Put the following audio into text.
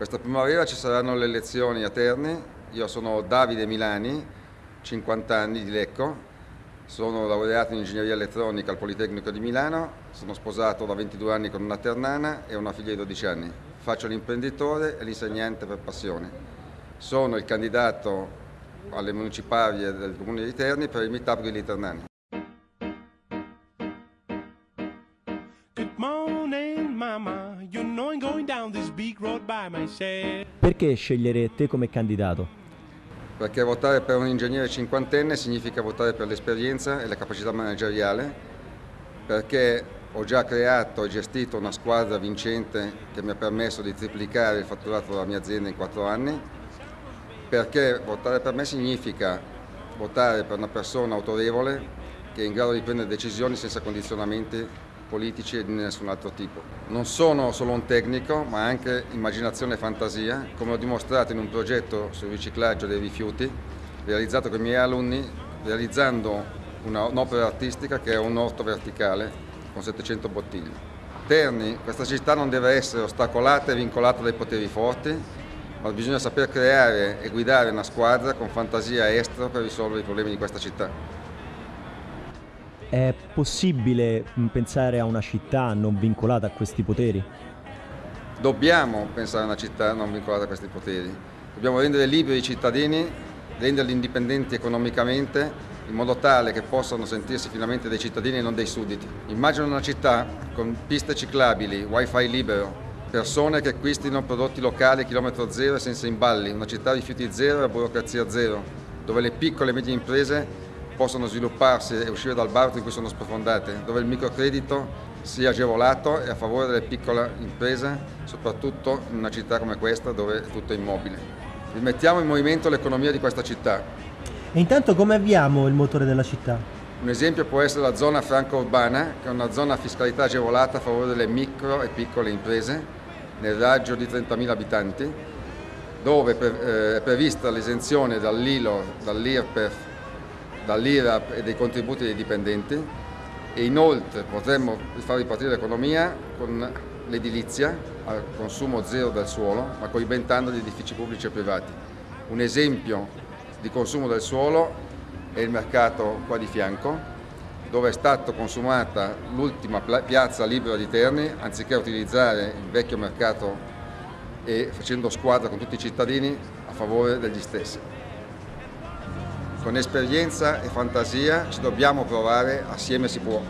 Questa primavera ci saranno le elezioni a Terni, io sono Davide Milani, 50 anni di Lecco, sono laureato in ingegneria elettronica al Politecnico di Milano, sono sposato da 22 anni con una ternana e una figlia di 12 anni. Faccio l'imprenditore e l'insegnante per passione. Sono il candidato alle municipali del comune di Terni per il Meetup Grilli Ternani. Perché scegliere te come candidato? Perché votare per un ingegnere cinquantenne significa votare per l'esperienza e la capacità manageriale, perché ho già creato e gestito una squadra vincente che mi ha permesso di triplicare il fatturato della mia azienda in quattro anni, perché votare per me significa votare per una persona autorevole che è in grado di prendere decisioni senza condizionamenti politici e di nessun altro tipo. Non sono solo un tecnico, ma anche immaginazione e fantasia, come ho dimostrato in un progetto sul riciclaggio dei rifiuti, realizzato con i miei alunni, realizzando un'opera artistica che è un orto verticale con 700 bottiglie. Terni, questa città non deve essere ostacolata e vincolata dai poteri forti, ma bisogna saper creare e guidare una squadra con fantasia estera per risolvere i problemi di questa città. È possibile mm, pensare a una città non vincolata a questi poteri? Dobbiamo pensare a una città non vincolata a questi poteri. Dobbiamo rendere liberi i cittadini, renderli indipendenti economicamente, in modo tale che possano sentirsi finalmente dei cittadini e non dei sudditi. Immagino una città con piste ciclabili, wifi libero, persone che acquistino prodotti locali a chilometro zero e senza imballi, una città rifiuti zero e burocrazia zero, dove le piccole e medie imprese possono svilupparsi e uscire dal baratro in cui sono sprofondate, dove il microcredito sia agevolato e a favore delle piccole imprese, soprattutto in una città come questa dove tutto è immobile. Rimettiamo in movimento l'economia di questa città. E intanto come avviamo il motore della città? Un esempio può essere la zona franco-urbana, che è una zona a fiscalità agevolata a favore delle micro e piccole imprese, nel raggio di 30.000 abitanti, dove eh, è prevista l'esenzione dall'ILO, dall'IRPEF dall'IRAP e dei contributi dei dipendenti e inoltre potremmo far ripartire l'economia con l'edilizia al consumo zero del suolo ma coibentando gli edifici pubblici e privati. Un esempio di consumo del suolo è il mercato qua di fianco dove è stata consumata l'ultima piazza libera di Terni anziché utilizzare il vecchio mercato e facendo squadra con tutti i cittadini a favore degli stessi. Con esperienza e fantasia ci dobbiamo provare, assieme si può.